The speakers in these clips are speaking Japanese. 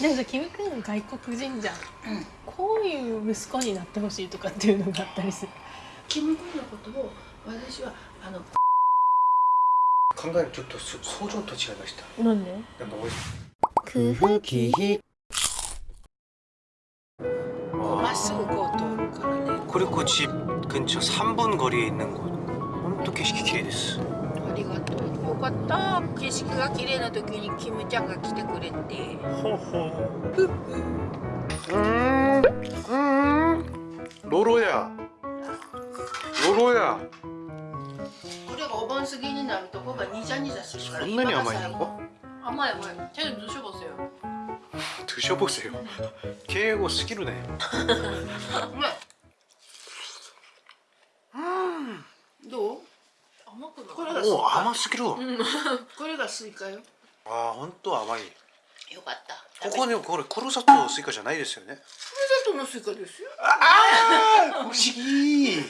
でもさキム君外国人じゃん、こういう息子になってほしいとかっていうのがあったりするキム君のことを私はあの考えるちょっとそ想像と違いましたなんでなんかおい空腹気ひまっすぐこう通るからね 그리고 집 근처 3분 거리에 있는 곳本当景色綺麗です ありがとうよかった景色が綺麗な時にキムちゃんが来てくれてほほうんうんロロやロロやこれがお盆過ぎになるとこがニジャニジャするから そんなに甘いの 甘い甘いちゃんと드셔보세요 드셔보세요敬語すぎるねね おカ甘すぎる これがスイカよ。あー本当甘い。よかった。ここにこれ黒砂糖スイカじゃないですよね。黒砂糖のスイカですよ。ああ不思議。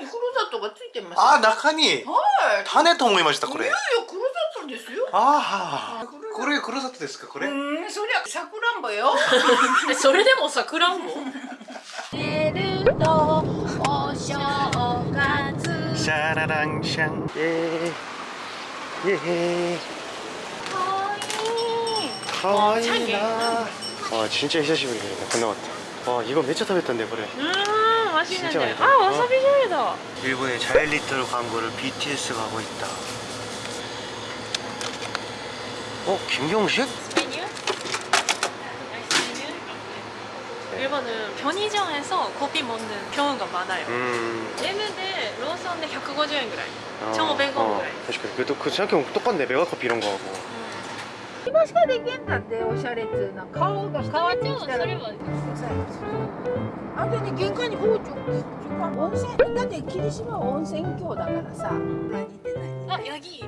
黒砂糖がついてますあー中に。はい。種と思いましたこれ。いやいや黒砂糖ですよ。ああこれ黒砂糖ですかこれ？うんそりゃさくらんぼよ。え それでもさくらんぼ？寝るとお正月 샤라랑샹 예. 예. 거의 아, 와 진짜 히샤시부리다 끝나갔다 와 이거 몇차 타봤던데 그래 음 맛있는데 아 와사비 쇼이다 어? 일본의 자일리톨 광고를 BTS가 하고 있다 어? 김경식? 편의점에서 커피 먹는 경우가 많아요 음... レムでローソンで150円ぐらい 어, 1,500원ぐらい 確かに그래도 그 생각해보면 똑같네 메가커피 이런 거하고 今しかできんだっておしゃれっつうの顔が変わってきたらはあとね玄関に包丁温泉だって霧島は温泉郷だからさ何ってないあヤギいる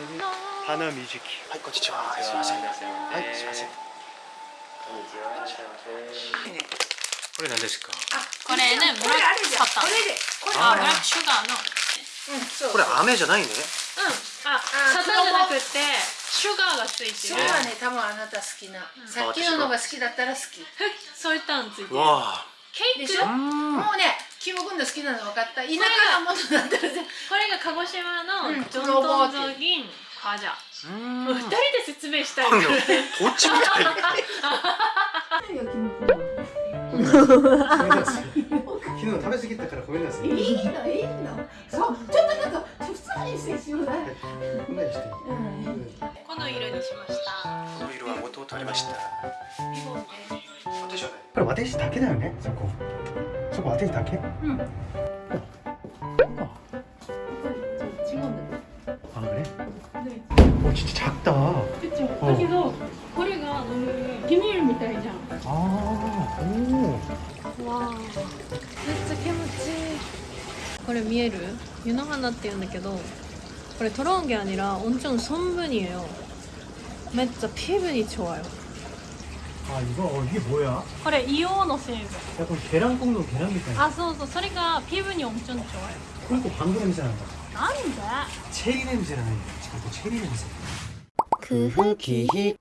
花みじき。はい、こんにちは。すみません。はい、すみません。こんにちは。これ何ですか？あ、これね、ブラック買った。これで。あ、ブラックシュガーの。うん、これ飴じゃないね。うん。あ、砂糖じゃなくて。シュガーがついてる。そうだね、多分あなた好きな。さっきののが好きだったら好き。そういったのついてる。ケーキ？もうねキム君の好きなの分かった田舎のものだったらこれが鹿児島のジョンドンゾギンカジャうん。二人で説明したいこっちみたい昨日食べ過ぎたからごめんなさいいいのいいの。そうちょっとちょっと普通にしてちょうだいこんなにしてこの色にしました。この色はもともとありました。私はね。これ私だけだよね？そこ。そこ私だけ？うん。違うんだ 見える湯の花って言うんだけどこれトロンゲ아니라엄청성분이에요めっちゃ피부니좋아요 아 이거 어, 이게 뭐야? これ硫黄の成分 약간 계란 굽는 계란 밑에 あそうそうそれが피부니엄청좋아요 그리고 방구 냄새 난다 なんで 체리 냄새 나네 지금 체리 냄새 크흐기히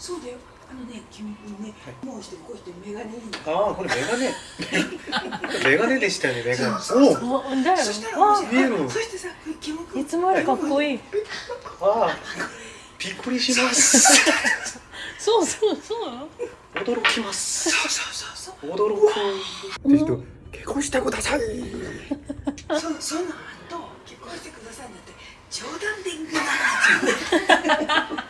そうだよ。あのね君もね、はい、もう一人こうしてメガネいいああこれメガネ。メガネでしたよねメガネ。そうそうそしたら見る。そしてさ君いつもよりかっこいい。ああびっくりします。そうそうそう。驚きます。そうそうそうそう。驚く。って人結婚してください。そそのと結婚してくださいなんて冗談で言うな。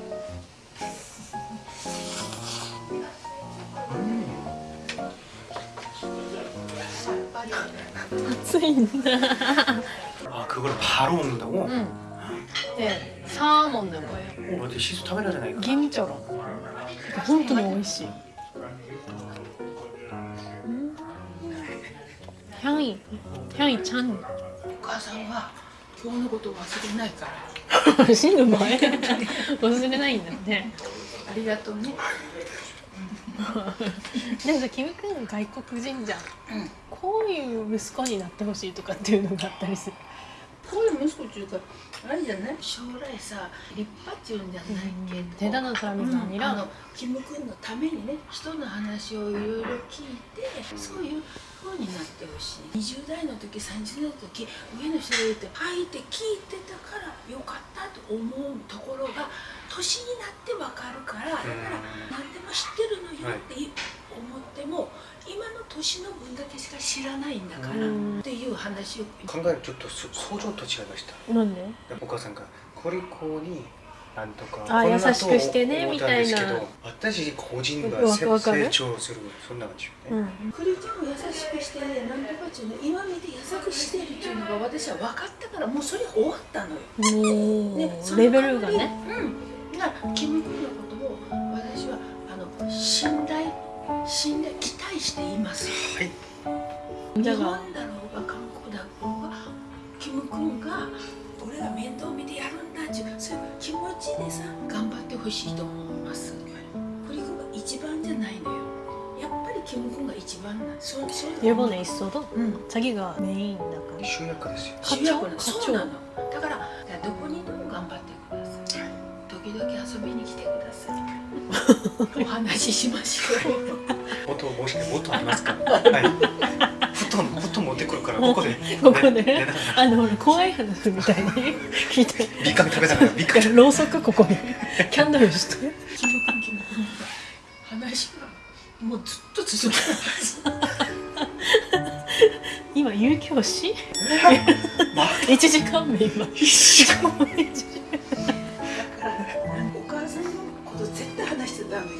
熱いんだ 아 그걸 바로 먹는다고? うんでサーモンのこれ 어, 어디 시수 타베라잖아 銀チョロ本当に美味しいうん향이향이ちゃんお母さんは今日のこと忘れないから死ぬ前忘れないんだねありがとうね でもさキム君外国人じゃん、うん、こういう息子になってほしいとかっていうのがあったりする。こういう息子っていうかあれじゃない？将来さ立派っていうんじゃないけど、うん、手だのために、うん、あのキム君のためにね人の話をいろいろ聞いてそういうふうになってほしい。20代の時30代の時上の人が言って「はい」って聞いてたからよかったと思うところが年になってわかるからだから何でも知ってるのよって思っても、今の年の分だけしか知らないんだからっていう話を。考えるとちょっと想像と違いました。なんで？お母さんがこれこうになんとかあ優しくしてねみたいな。私個人が成長するそんな感じよね、うん、クリちゃんを優しくしてねなとかっていうの今見て優しくしてるっていうのが私は分かったからもうそれ終わったのよ、ね、レベルがね、うん。だからキム君のことを私はあの信頼信頼期待しています。はい日本じゃあだろうが韓国だろうがキム君が俺が面倒見てやるんだっていうそういう気持ちでさ頑張ってほしいと思います。クリ君が一番じゃないのよ。やっぱりキム君が一番なの。そうそう 일본에 있어도 うん。 자기가 메인だから集約ですよ課長主役なの課長そうなのだからどこに 遊びに来てください。お話ししましょうもっともしもっとありますから。はい。布団布団持ってくるからここで。ここで。あの怖い話みたいに聞いて。ビッカビ食べたからビッカビろうそくここに。キャンドルして。話がもうずっと続く今有教師ま1時間目今。しかも1時だからお母さんのこと絶対話しちゃダメよ。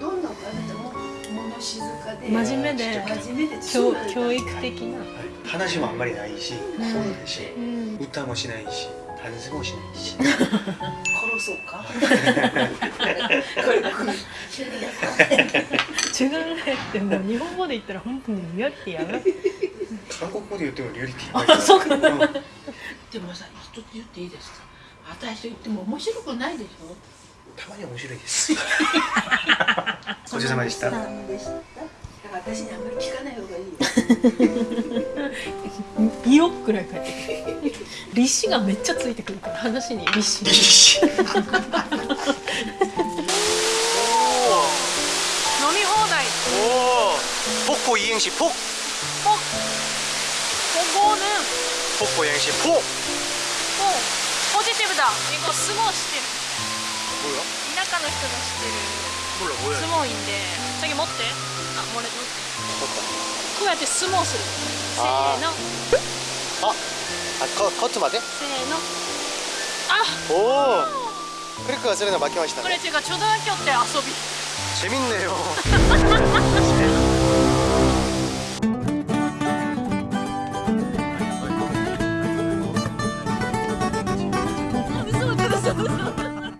どんなお母さんでも物静かで。真面目で。真面目で。教教育的な。話もあんまりないし、ん。そうないしうん。歌もしないしダンスもしないし。殺そうか？これこれ中学生ってもう日本語で言ったら本当にリアリティやばい韓国語で言ってもリアリティあそうかん。でもさ一つ言っていいですか？私と言っても面白くないでしょ？たまに面白いです。ごちそうさまでした。私にあんまり聞かない方がいいよ。2くらい書い利子がめっちゃついてくるから話に利子利子飲み放題。おおポッコイエンシポッ。ポッポゴーヌンポッコイエンシポッ。ポポジティブだ。英語すごいってる。田舎の人が知ってる。相撲院で。先持って。あ漏れて。こうやって相撲する。せーの。ああここっちまで？せーの。あおお크리크が쓰레나맡って시다 그